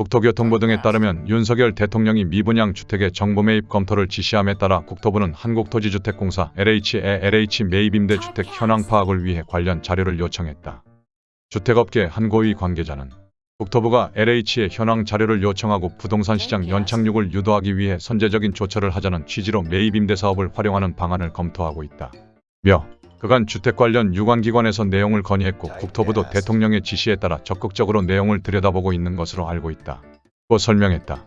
국토교통부 등에 따르면 윤석열 대통령이 미분양 주택의 정부 매입 검토를 지시함에 따라 국토부는 한국토지주택공사 LH의 LH 매입 임대 주택 현황 파악을 위해 관련 자료를 요청했다. 주택업계 한 고위 관계자는 국토부가 LH의 현황 자료를 요청하고 부동산 시장 연착륙을 유도하기 위해 선제적인 조처를 하자는 취지로 매입 임대 사업을 활용하는 방안을 검토하고 있다. 며 그간 주택 관련 유관기관에서 내용을 건의했고 국토부도 대통령의 지시에 따라 적극적으로 내용을 들여다보고 있는 것으로 알고 있다. 고 설명했다.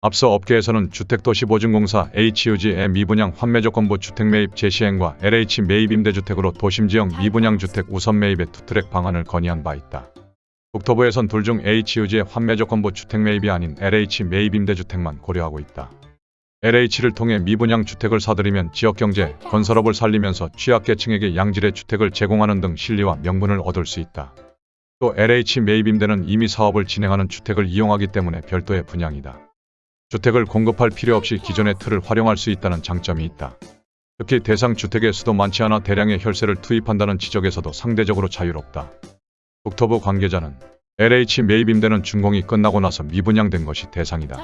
앞서 업계에서는 주택도시보증공사 HUG의 미분양 환매조건부 주택 매입 재시행과 LH 매입 임대주택으로 도심지역 미분양 주택 우선 매입의 투트랙 방안을 건의한 바 있다. 국토부에선 둘 중 HUG의 환매 조건부 주택 매입이 아닌 LH 매입 임대주택만 고려하고 있다. LH를 통해 미분양 주택을 사들이면 지역경제, 건설업을 살리면서 취약계층에게 양질의 주택을 제공하는 등 실리와 명분을 얻을 수 있다. 또 LH 매입 임대는 이미 사업을 진행하는 주택을 이용하기 때문에 별도의 분양이다. 주택을 공급할 필요 없이 기존의 틀을 활용할 수 있다는 장점이 있다. 특히 대상 주택의 수도 많지 않아 대량의 혈세를 투입한다는 지적에서도 상대적으로 자유롭다. 국토부 관계자는 LH 매입 임대는 준공이 끝나고 나서 미분양된 것이 대상이다.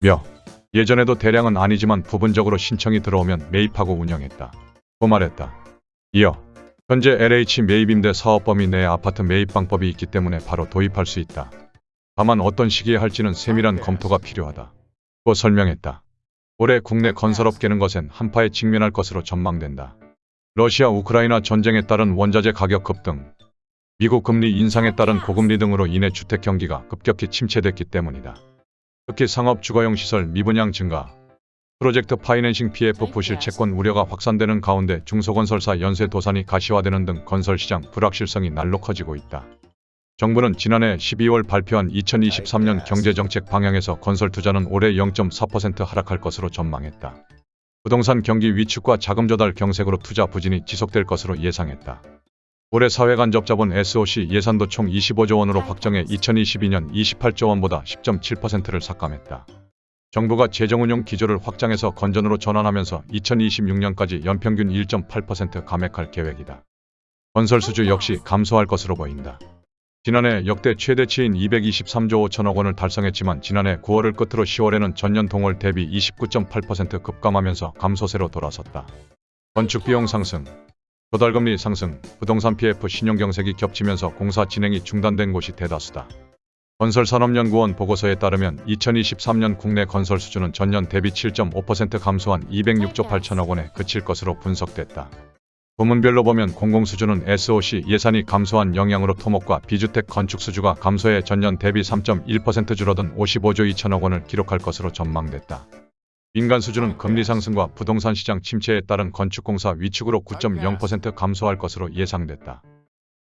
며 예전에도 대량은 아니지만 부분적으로 신청이 들어오면 매입하고 운영했다. 고 말했다. 이어 현재 LH 매입 임대 사업 범위 내 아파트 매입 방법이 있기 때문에 바로 도입할 수 있다. 다만 어떤 시기에 할지는 세밀한 검토가 필요하다. 고 설명했다. 올해 국내 건설업계는 것엔 한파에 직면할 것으로 전망된다. 러시아 우크라이나 전쟁에 따른 원자재 가격 급등, 미국 금리 인상에 따른 고금리 등으로 인해 주택 경기가 급격히 침체됐기 때문이다. 특히 상업 주거용 시설 미분양 증가, 프로젝트 파이낸싱 PF 부실 채권 우려가 확산되는 가운데 중소건설사 연쇄 도산이 가시화되는 등 건설시장 불확실성이 날로 커지고 있다. 정부는 지난해 12월 발표한 2023년 경제정책 방향에서 건설 투자는 올해 0.4% 하락할 것으로 전망했다. 부동산 경기 위축과 자금 조달 경색으로 투자 부진이 지속될 것으로 예상했다. 올해 사회간접자본 SOC 예산도 총 25조 원으로 확정해 2022년 28조 원보다 10.7%를 삭감했다. 정부가 재정운용 기조를 확장해서 건전으로 전환하면서 2026년까지 연평균 1.8% 감액할 계획이다. 건설 수주 역시 감소할 것으로 보인다. 지난해 역대 최대치인 223조 5천억 원을 달성했지만 지난해 9월을 끝으로 10월에는 전년 동월 대비 29.8% 급감하면서 감소세로 돌아섰다. 건축비용 상승, 조달금리 상승, 부동산 PF 신용경색이 겹치면서 공사 진행이 중단된 곳이 대다수다. 건설산업연구원 보고서에 따르면 2023년 국내 건설 수준은 전년 대비 7.5% 감소한 206조 8천억 원에 그칠 것으로 분석됐다. 부문별로 보면 공공수주는 SOC 예산이 감소한 영향으로 토목과 비주택 건축 수주가 감소해 전년 대비 3.1% 줄어든 55조 2천억 원을 기록할 것으로 전망됐다. 민간 수주는 금리 상승과 부동산 시장 침체에 따른 건축공사 위축으로 9.0% 감소할 것으로 예상됐다.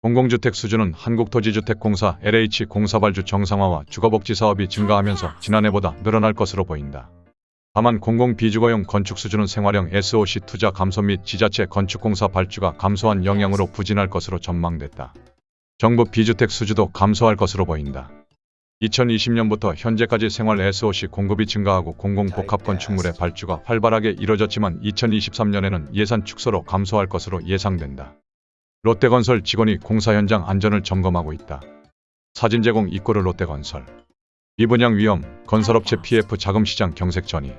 공공주택 수주는 한국토지주택공사 LH 공사발주 정상화와 주거복지 사업이 증가하면서 지난해보다 늘어날 것으로 보인다. 다만 공공비주거용 건축 수주는 생활형 SOC 투자 감소 및 지자체 건축공사 발주가 감소한 영향으로 부진할 것으로 전망됐다. 정부 비주택 수주도 감소할 것으로 보인다. 2020년부터 현재까지 생활 SOC 공급이 증가하고 공공복합 건축물의 발주가 활발하게 이뤄졌지만 2023년에는 예산 축소로 감소할 것으로 예상된다. 롯데건설 직원이 공사 현장 안전을 점검하고 있다. 사진 제공 이꼬르 롯데건설 미분양 위험, 건설업체 PF 자금시장 경색 전이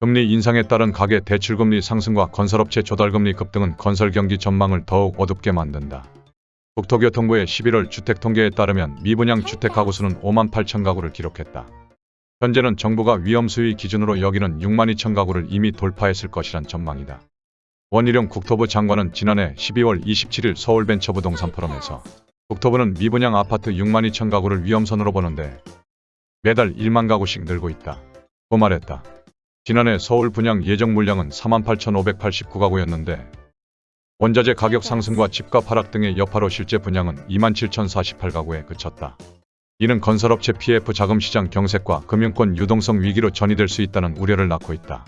금리 인상에 따른 가계 대출금리 상승과 건설업체 조달금리 급등은 건설 경기 전망을 더욱 어둡게 만든다. 국토교통부의 11월 주택통계에 따르면 미분양 주택 가구 수는 5만 8천 가구를 기록했다. 현재는 정부가 위험수위 기준으로 여기는 6만 2천 가구를 이미 돌파했을 것이란 전망이다. 원희룡 국토부 장관은 지난해 12월 27일 서울벤처부동산 포럼에서 국토부는 미분양 아파트 6만 2천 가구를 위험선으로 보는데 매달 1만 가구씩 늘고 있다. 고 말했다. 지난해 서울 분양 예정 물량은 4만 8,589가구였는데 원자재 가격 상승과 집값 하락 등의 여파로 실제 분양은 27,048가구에 그쳤다. 이는 건설업체 PF 자금시장 경색과 금융권 유동성 위기로 전이될 수 있다는 우려를 낳고 있다.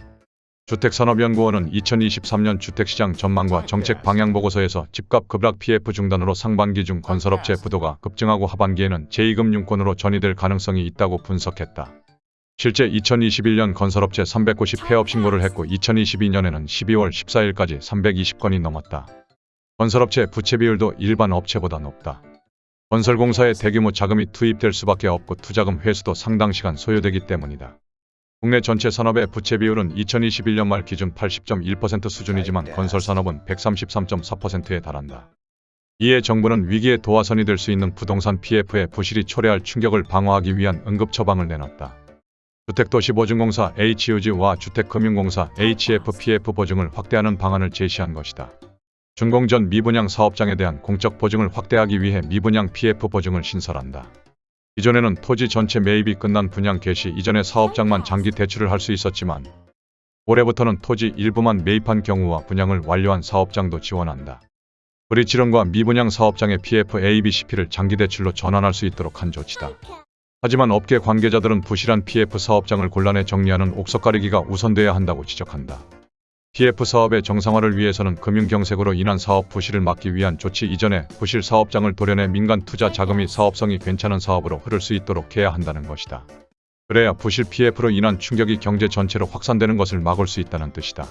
주택산업연구원은 2023년 주택시장 전망과 정책 방향 보고서에서 집값 급락 PF 중단으로 상반기 중 건설업체 부도가 급증하고 하반기에는 제2금융권으로 전이될 가능성이 있다고 분석했다. 실제 2021년 건설업체 390 폐업 신고를 했고 2022년에는 12월 14일까지 320건이 넘었다. 건설업체 부채 비율도 일반 업체보다 높다. 건설공사에 대규모 자금이 투입될 수밖에 없고 투자금 회수도 상당 시간 소요되기 때문이다. 국내 전체 산업의 부채 비율은 2021년 말 기준 80.1% 수준이지만 건설산업은 133.4%에 달한다. 이에 정부는 위기의 도화선이 될 수 있는 부동산 PF의 부실이 초래할 충격을 방어하기 위한 응급 처방을 내놨다. 주택도시보증공사 HUG와 주택금융공사 HFPF 보증을 확대하는 방안을 제시한 것이다. 준공전 미분양 사업장에 대한 공적 보증을 확대하기 위해 미분양 PF 보증을 신설한다. 이전에는 토지 전체 매입이 끝난 분양 개시 이전의 사업장만 장기 대출을 할 수 있었지만 올해부터는 토지 일부만 매입한 경우와 분양을 완료한 사업장도 지원한다. 브리지론과 미분양 사업장의 PF ABCP를 장기 대출로 전환할 수 있도록 한 조치다. 하지만 업계 관계자들은 부실한 PF 사업장을 곤란해 정리하는 옥석 가리기가 우선돼야 한다고 지적한다. PF 사업의 정상화를 위해서는 금융경색으로 인한 사업 부실을 막기 위한 조치 이전에 부실 사업장을 도려내 민간 투자 자금이 사업성이 괜찮은 사업으로 흐를 수 있도록 해야 한다는 것이다. 그래야 부실 PF로 인한 충격이 경제 전체로 확산되는 것을 막을 수 있다는 뜻이다.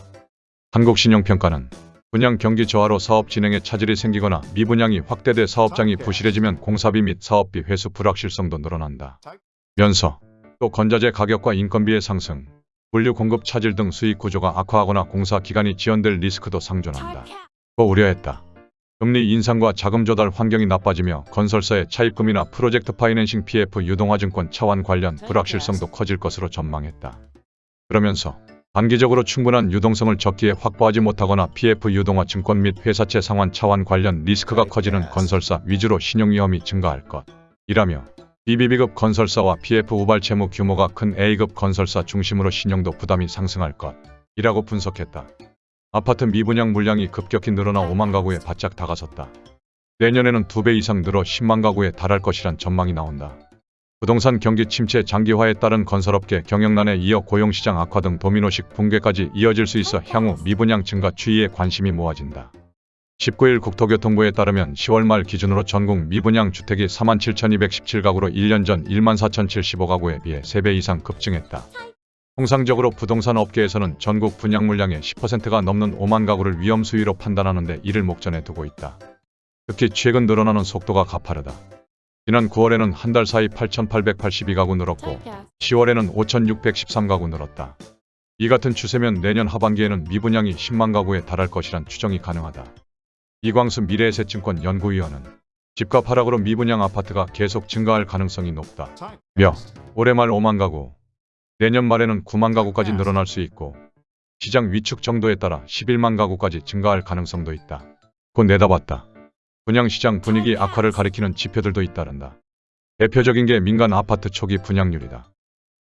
한국신용평가는 분양 경기 저하로 사업 진행에 차질이 생기거나 미분양이 확대돼 사업장이 부실해지면 공사비 및 사업비 회수 불확실성도 늘어난다. 면서 또 건자재 가격과 인건비의 상승, 물류 공급 차질 등 수익 구조가 악화하거나 공사 기간이 지연될 리스크도 상존한다. 고 우려했다. 금리 인상과 자금 조달 환경이 나빠지며 건설사의 차입금이나 프로젝트 파이낸싱 PF 유동화증권 차환 관련 불확실성도 커질 것으로 전망했다. 그러면서 단기적으로 충분한 유동성을 적기에 확보하지 못하거나 PF 유동화 증권 및 회사채 상환 차환 관련 리스크가 커지는 건설사 위주로 신용 위험이 증가할 것. 이라며 BBB급 건설사와 PF 우발 채무 규모가 큰 A급 건설사 중심으로 신용도 부담이 상승할 것. 이라고 분석했다. 아파트 미분양 물량이 급격히 늘어나 5만 가구에 바짝 다가섰다. 내년에는 2배 이상 늘어 10만 가구에 달할 것이란 전망이 나온다. 부동산 경기 침체 장기화에 따른 건설업계 경영난에 이어 고용시장 악화 등 도미노식 붕괴까지 이어질 수 있어 향후 미분양 증가 추이에 관심이 모아진다. 19일 국토교통부에 따르면 10월 말 기준으로 전국 미분양 주택이 47,217가구로 1년 전 14,075가구에 비해 3배 이상 급증했다. 통상적으로 부동산 업계에서는 전국 분양 물량의 10%가 넘는 5만 가구를 위험 수위로 판단하는데 이를 목전에 두고 있다. 특히 최근 늘어나는 속도가 가파르다. 지난 9월에는 한 달 사이 8,882가구 늘었고 10월에는 5,613가구 늘었다. 이 같은 추세면 내년 하반기에는 미분양이 10만 가구에 달할 것이란 추정이 가능하다. 이광수 미래에셋증권 연구위원은 집값 하락으로 미분양 아파트가 계속 증가할 가능성이 높다. 며 올해 말 5만 가구, 내년 말에는 9만 가구까지 늘어날 수 있고 시장 위축 정도에 따라 11만 가구까지 증가할 가능성도 있다. 곧 내다봤다. 분양시장 분위기 악화를 가리키는 지표들도 잇따른다. 대표적인 게 민간 아파트 초기 분양률이다.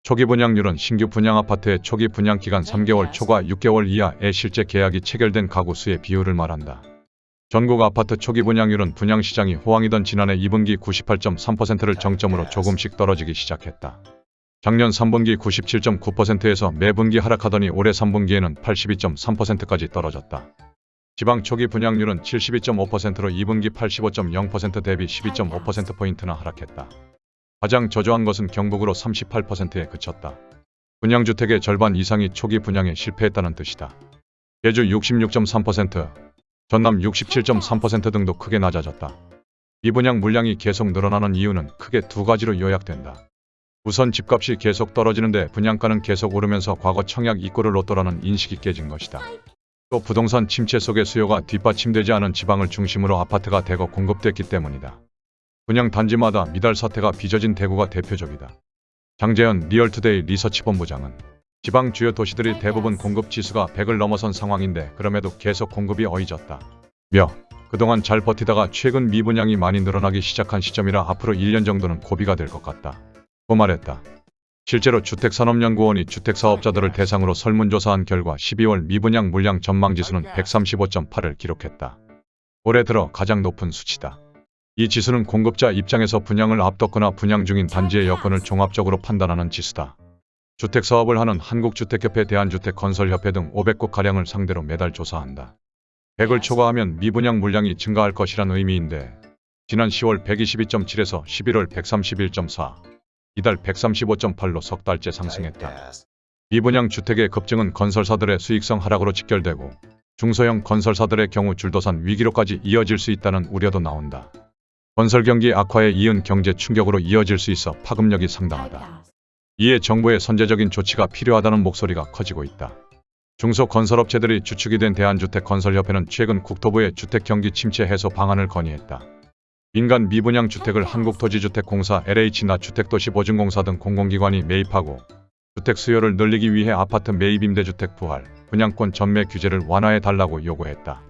초기 분양률은 신규 분양 아파트의 초기 분양 기간 3개월 초과 6개월 이하의 실제 계약이 체결된 가구 수의 비율을 말한다. 전국 아파트 초기 분양률은 분양시장이 호황이던 지난해 2분기 98.3%를 정점으로 조금씩 떨어지기 시작했다. 작년 3분기 97.9%에서 매분기 하락하더니 올해 3분기에는 82.3%까지 떨어졌다. 지방 초기 분양률은 72.5%로 2분기 85.0% 대비 12.5%포인트나 하락했다. 가장 저조한 것은 경북으로 38%에 그쳤다. 분양주택의 절반 이상이 초기 분양에 실패했다는 뜻이다. 제주 66.3%, 전남 67.3% 등도 크게 낮아졌다. 미분양 물량이 계속 늘어나는 이유는 크게 두 가지로 요약된다. 우선 집값이 계속 떨어지는데 분양가는 계속 오르면서 과거 청약 이꼴을 로또라는 인식이 깨진 것이다. 또 부동산 침체 속에 수요가 뒷받침되지 않은 지방을 중심으로 아파트가 대거 공급됐기 때문이다. 분양 단지마다 미달 사태가 빚어진 대구가 대표적이다. 장재현 리얼투데이 리서치 본부장은 지방 주요 도시들이 대부분 공급 지수가 100을 넘어선 상황인데 그럼에도 계속 공급이 이어졌다. 며 그동안 잘 버티다가 최근 미분양이 많이 늘어나기 시작한 시점이라 앞으로 1년 정도는 고비가 될 것 같다. 고 말했다. 실제로 주택산업연구원이 주택사업자들을 대상으로 설문조사한 결과 12월 미분양 물량 전망지수는 135.8을 기록했다. 올해 들어 가장 높은 수치다. 이 지수는 공급자 입장에서 분양을 앞뒀거나 분양 중인 단지의 여건을 종합적으로 판단하는 지수다. 주택사업을 하는 한국주택협회 대한주택건설협회 등 500곳가량을 상대로 매달 조사한다. 100을 초과하면 미분양 물량이 증가할 것이란 의미인데 지난 10월 122.7에서 11월 131.4, 이달 135.8로 석 달째 상승했다. 미분양 주택의 급증은 건설사들의 수익성 하락으로 직결되고 중소형 건설사들의 경우 줄도산 위기로까지 이어질 수 있다는 우려도 나온다. 건설 경기 악화에 이은 경제 충격으로 이어질 수 있어 파급력이 상당하다. 이에 정부의 선제적인 조치가 필요하다는 목소리가 커지고 있다. 중소건설업체들이 주축이 된 대한주택건설협회는 최근 국토부에 주택경기 침체 해소 방안을 건의했다. 민간 미분양 주택을 한국토지주택공사 LH나 주택도시보증공사 등 공공기관이 매입하고 주택 수요를 늘리기 위해 아파트 매입 임대주택 부활, 분양권 전매 규제를 완화해 달라고 요구했다.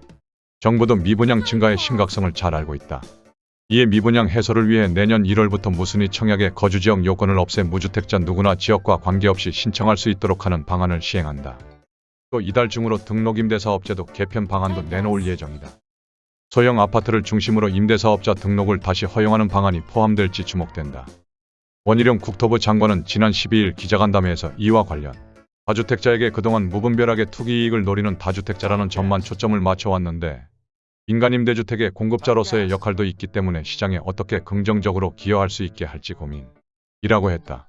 정부도 미분양 증가의 심각성을 잘 알고 있다. 이에 미분양 해소를 위해 내년 1월부터 무순위 청약의 거주지역 요건을 없애 무주택자 누구나 지역과 관계없이 신청할 수 있도록 하는 방안을 시행한다. 또 이달 중으로 등록임대사업제도 개편 방안도 내놓을 예정이다. 소형 아파트를 중심으로 임대사업자 등록을 다시 허용하는 방안이 포함될지 주목된다. 원희룡 국토부 장관은 지난 12일 기자간담회에서 이와 관련 다주택자에게 그동안 무분별하게 투기이익을 노리는 다주택자라는 점만 초점을 맞춰왔는데 민간임대주택의 공급자로서의 역할도 있기 때문에 시장에 어떻게 긍정적으로 기여할 수 있게 할지 고민이라고 했다.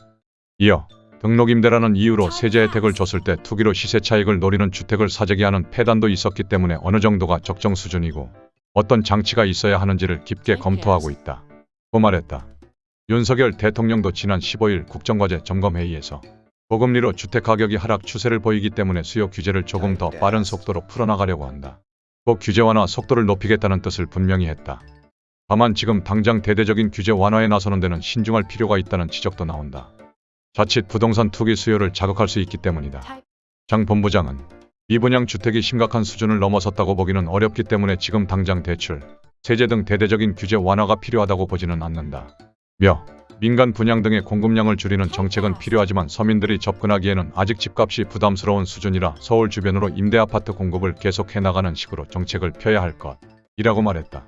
이어 등록임대라는 이유로 세제 혜택을 줬을 때 투기로 시세 차익을 노리는 주택을 사재기 하는 폐단도 있었기 때문에 어느 정도가 적정 수준이고 어떤 장치가 있어야 하는지를 깊게 검토하고 있다. 고 말했다. 윤석열 대통령도 지난 15일 국정과제 점검회의에서 고금리로 주택가격이 하락 추세를 보이기 때문에 수요 규제를 조금 더 빠른 속도로 풀어나가려고 한다. 꼭 규제 완화 속도를 높이겠다는 뜻을 분명히 했다. 다만 지금 당장 대대적인 규제 완화에 나서는 데는 신중할 필요가 있다는 지적도 나온다. 자칫 부동산 투기 수요를 자극할 수 있기 때문이다. 장 본부장은 미분양 주택이 심각한 수준을 넘어섰다고 보기는 어렵기 때문에 지금 당장 대출, 세제 등 대대적인 규제 완화가 필요하다고 보지는 않는다. 며 민간 분양 등의 공급량을 줄이는 정책은 필요하지만 서민들이 접근하기에는 아직 집값이 부담스러운 수준이라 서울 주변으로 임대아파트 공급을 계속해 나가는 식으로 정책을 펴야 할 것이라고 말했다.